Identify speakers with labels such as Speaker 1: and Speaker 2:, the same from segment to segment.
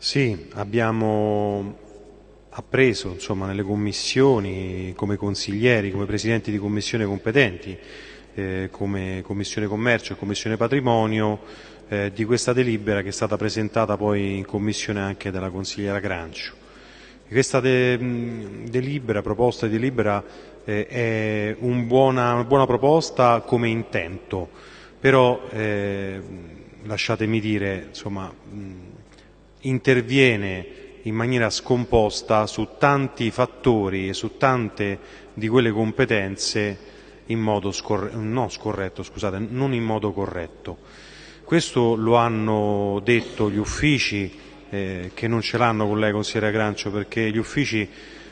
Speaker 1: Sì, abbiamo appreso insomma, nelle commissioni, come consiglieri, come presidenti di commissione competenti, eh, come Commissione Commercio e Commissione Patrimonio, eh, di questa delibera che è stata presentata poi in commissione anche dalla consigliera Grancio. Questa de delibera, proposta di delibera, eh, è un buona, una buona proposta come intento, però eh, lasciatemi dire, insomma, interviene in maniera scomposta su tanti fattori e su tante di quelle competenze in modo scorre no, scorretto, scusate, non in modo corretto. Questo lo hanno detto gli uffici eh, che non ce l'hanno con lei, consigliere Grancio, perché gli uffici,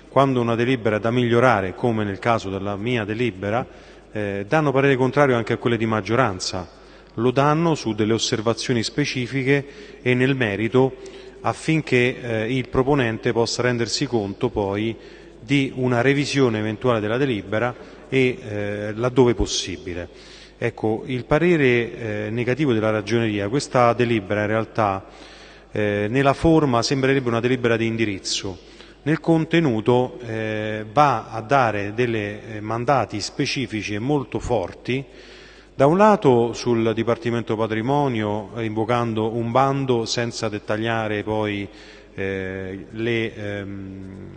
Speaker 1: quando una delibera è da migliorare, come nel caso della mia delibera, eh, danno parere contrario anche a quelle di maggioranza. Lo danno su delle osservazioni specifiche e nel merito affinché eh, il proponente possa rendersi conto poi di una revisione eventuale della delibera e eh, laddove possibile. Ecco, il parere eh, negativo della ragioneria, questa delibera in realtà eh, nella forma sembrerebbe una delibera di indirizzo, nel contenuto eh, va a dare dei eh, mandati specifici e molto forti da un lato sul Dipartimento Patrimonio, invocando un bando senza dettagliare poi eh, le, ehm,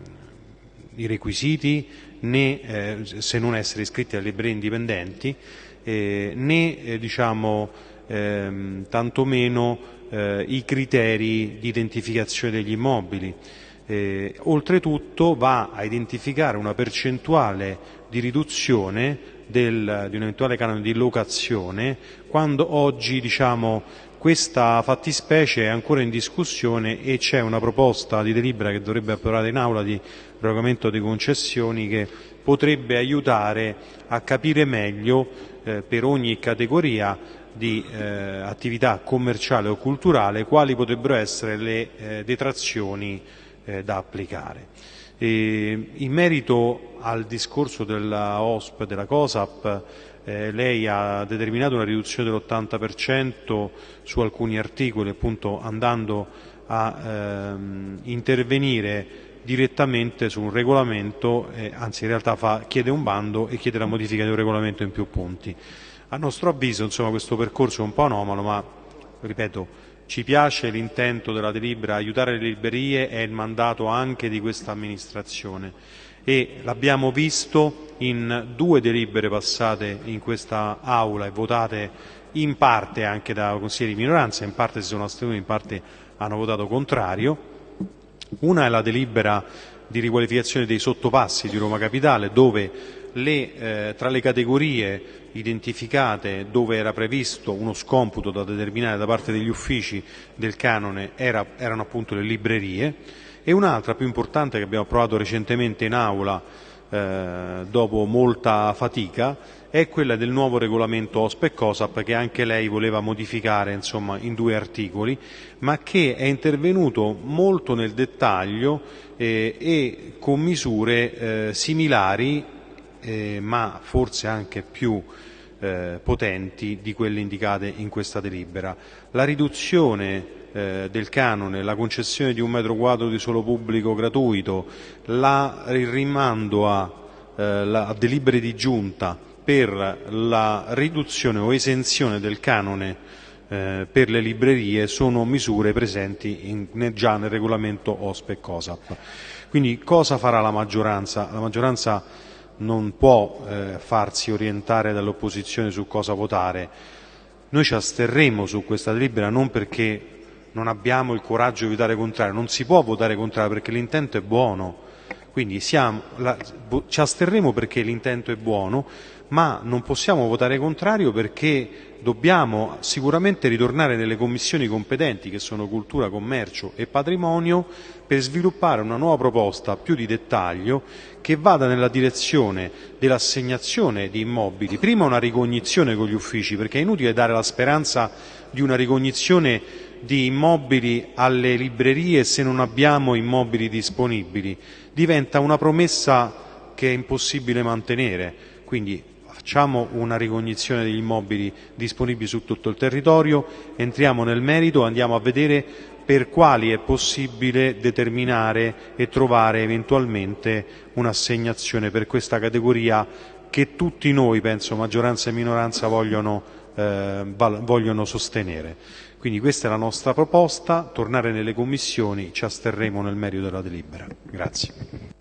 Speaker 1: i requisiti, né eh, se non essere iscritti alle librerie indipendenti, eh, né eh, diciamo, ehm, tantomeno eh, i criteri di identificazione degli immobili. Eh, oltretutto va a identificare una percentuale di riduzione del, di un eventuale canone di locazione quando oggi diciamo, questa fattispecie è ancora in discussione e c'è una proposta di delibera che dovrebbe approvare in aula di regolamento di concessioni che potrebbe aiutare a capire meglio eh, per ogni categoria di eh, attività commerciale o culturale quali potrebbero essere le eh, detrazioni eh, da applicare. E in merito al discorso della OSP, della COSAP, eh, lei ha determinato una riduzione dell'80% su alcuni articoli, appunto andando a ehm, intervenire direttamente su un regolamento, eh, anzi in realtà fa, chiede un bando e chiede la modifica di un regolamento in più punti. A nostro avviso insomma, questo percorso è un po' anomalo, ma ripeto, ci piace l'intento della delibera, aiutare le librerie è il mandato anche di questa amministrazione e l'abbiamo visto in due delibere passate in questa aula e votate in parte anche da consiglieri di minoranza, in parte si sono astenuti, in parte hanno votato contrario. Una è la delibera di riqualificazione dei sottopassi di Roma Capitale dove le, eh, tra le categorie identificate dove era previsto uno scomputo da determinare da parte degli uffici del canone era, erano appunto le librerie. E un'altra più importante che abbiamo approvato recentemente in aula eh, dopo molta fatica è quella del nuovo regolamento OSP e COSAP che anche lei voleva modificare insomma, in due articoli, ma che è intervenuto molto nel dettaglio eh, e con misure eh, similari eh, ma forse anche più eh, potenti di quelle indicate in questa delibera. La riduzione eh, del canone, la concessione di un metro quadro di suolo pubblico gratuito, la, il rimando a, eh, la, a delibere di giunta per la riduzione o esenzione del canone eh, per le librerie sono misure presenti in, già nel regolamento OSPE e COSAP. Quindi cosa farà la maggioranza? La maggioranza non può eh, farsi orientare dall'opposizione su cosa votare. Noi ci asterremo su questa delibera non perché non abbiamo il coraggio di votare contrario, non si può votare contrario perché l'intento è buono, quindi siamo, la, ci asterremo perché l'intento è buono, ma non possiamo votare contrario perché dobbiamo sicuramente ritornare nelle commissioni competenti che sono cultura, commercio e patrimonio per sviluppare una nuova proposta più di dettaglio che vada nella direzione dell'assegnazione di immobili, prima una ricognizione con gli uffici perché è inutile dare la speranza di una ricognizione di immobili alle librerie se non abbiamo immobili disponibili, diventa una promessa che è impossibile mantenere, quindi facciamo una ricognizione degli immobili disponibili su tutto il territorio, entriamo nel merito, andiamo a vedere per quali è possibile determinare e trovare eventualmente un'assegnazione per questa categoria che tutti noi, penso maggioranza e minoranza, vogliono, eh, vogliono sostenere. Quindi questa è la nostra proposta, tornare nelle commissioni, ci asterremo nel merito della delibera. Grazie.